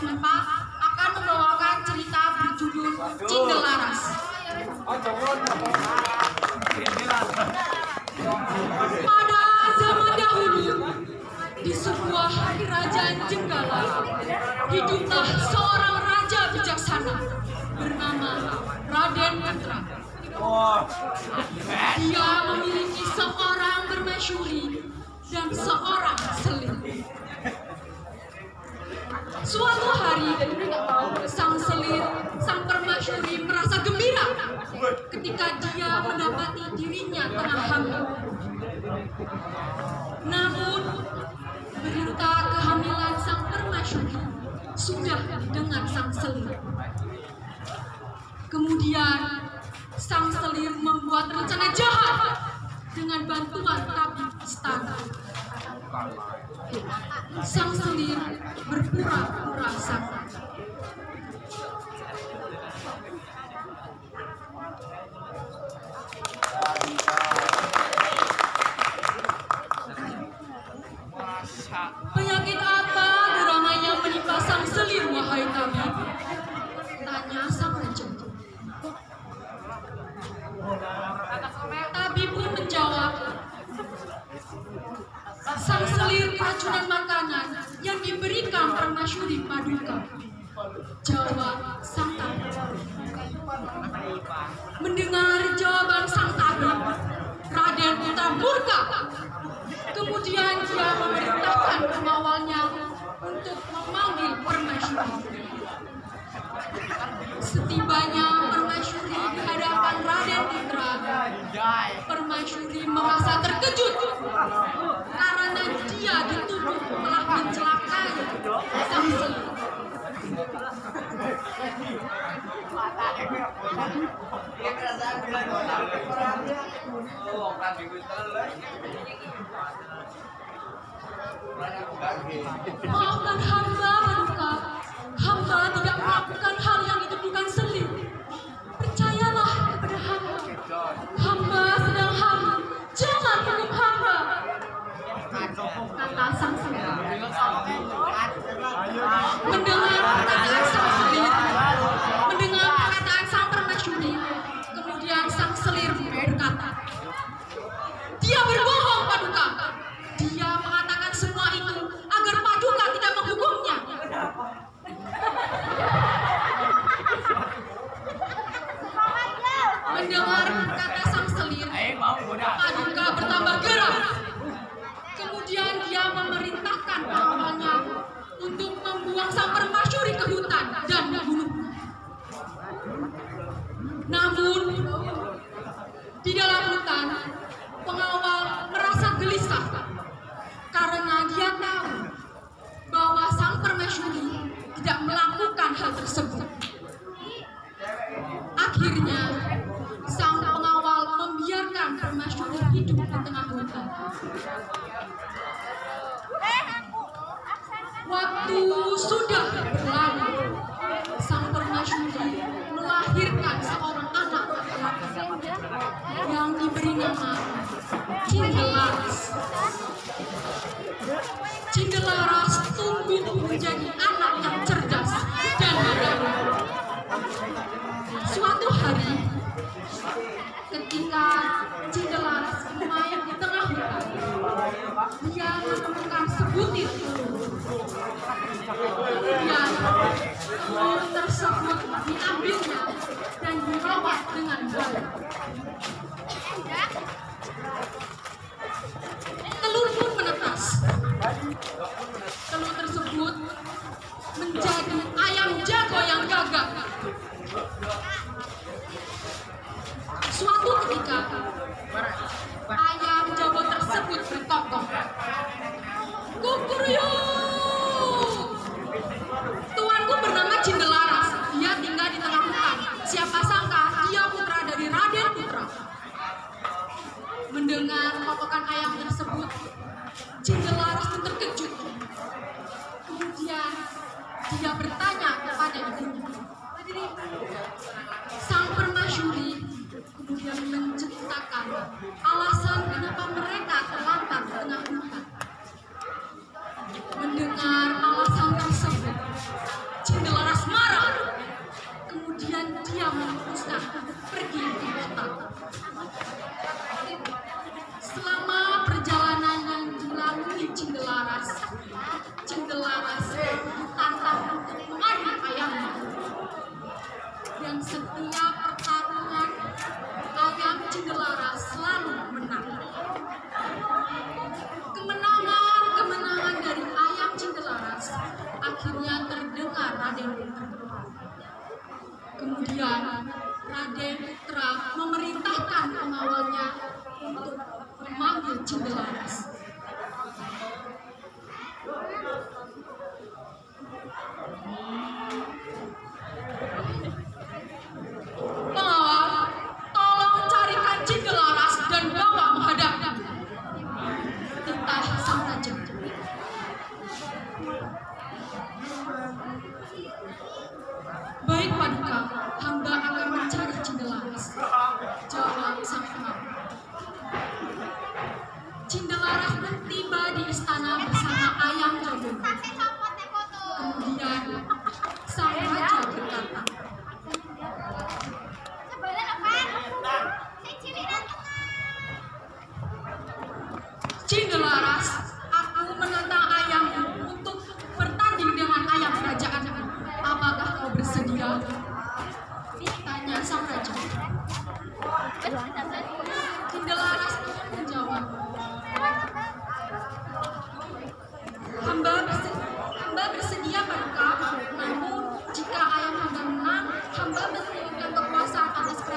Semempa akan membawakan cerita berjudul Cinggelaras. Pada zaman dahulu, di sebuah kerajaan Jenggala, hiduplah seorang raja bijaksana bernama Raden Putra. Dia memiliki seorang bermesyuri dan seorang seling. Suatu hari, sang selir, sang permaisuri merasa gembira ketika dia mendapati dirinya tengah hamil. Namun, berita kehamilan sang permaisuri sudah dengan sang selir. Kemudian, sang selir membuat rencana jahat dengan bantuan tabib istana. Sang selir berpura-pura sakit. Keracunan makanan yang diberikan permasyuri paduka. Jawab sang tabib. Mendengar jawaban sang tabib, Raden Putra murka. Kemudian dia memerintahkan pengawalnya untuk memanggil permasyuri. Setibanya permasyuri di hadapan Raden Putra, permasyuri merasa terkejut karena dia telah mencelakai selir. Maafkan hamba, Namun, di dalam hutan, pengawal merasa gelisah karena dia tahu bahwa sang permasyuri tidak melakukan hal tersebut. Akhirnya, sang pengawal membiarkan permasyuri hidup di tengah hutan. Waktu sudah berlalu, Cindelaras tumbuh menjadi anak yang cerdas dan berani. Suatu hari, ketika Cindelaras bermain di tengah hutan, dia menemukan sebutir. Kemudian, telur tersebut diambilnya dan dirawat dengan baik. Dia bertanya kepada ibunya. Sang permasyuri kemudian menceritakan alasan kenapa mereka terlantar di tengah hutan. Mendengar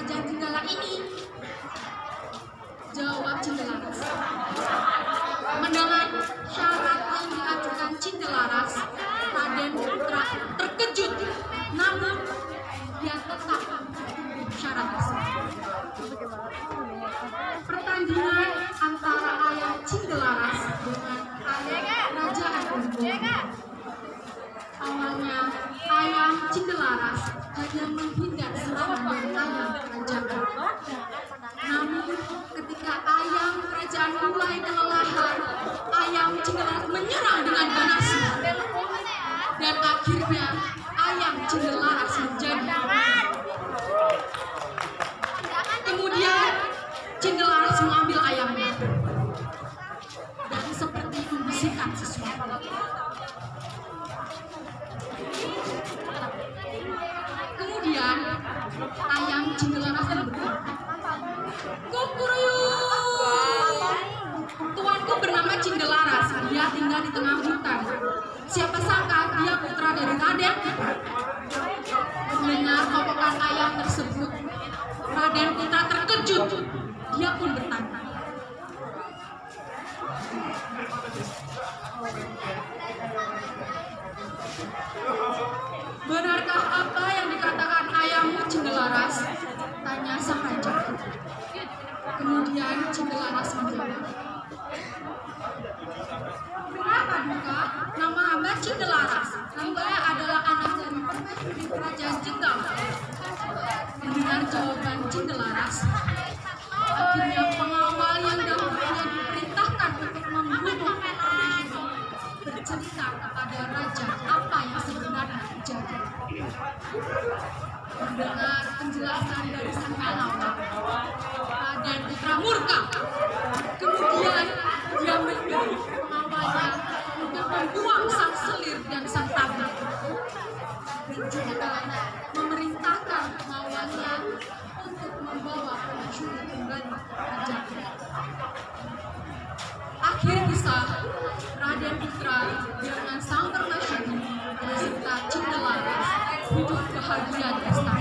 kerajaan Jenggala ini. Jawab Cindelaras. Mendengar syarat yang diajukan Cindelaras, Raden Putra terkejut. Namun dia tetap syarat. Pertandingan antara ayam Cindelaras dengan ayam Raja Agung. Awalnya ayam Cindelaras hanya menghindar serangan dari ayam kerajaan. Namun ketika ayam kerajaan mulai kelelahan, ayam Cindelaras menyerang dengan ganasnya. Dan akhirnya ayam Cindelaras menjadi Kemudian Cindelaras mengambil ayamnya. Dan seperti membisikkan sesuatu. Kemudian ayam Cindelaras berkata, Kukuruyuk, tuanku bernama Cindelaras, di tengah hutan. Siapa sangka dia putra dari Raden? Mendengar kokokan ayam tersebut, Raden Putra terkejut. Dia pun bertanya, Cindelaras. Hamba adalah anak dari permaisuri kerajaan Jenggal. Mendengar jawaban Cindelaras, akhirnya pengawal yang dahulunya diperintahkan untuk membunuh permaisuri bercerita kepada raja apa yang sebenarnya terjadi. Mendengar penjelasan dari sang pengawal, Raden Putra murka. Kemudian dia menyuruh pengawalnya untuk membuang dan. Dan juga memerintahkan pengawalnya untuk membawa pencuri kembali ke kerajaan. Akhir kisah, Raden Putra dengan sang permasyuri beserta Cindelaras hidup bahagia di istana.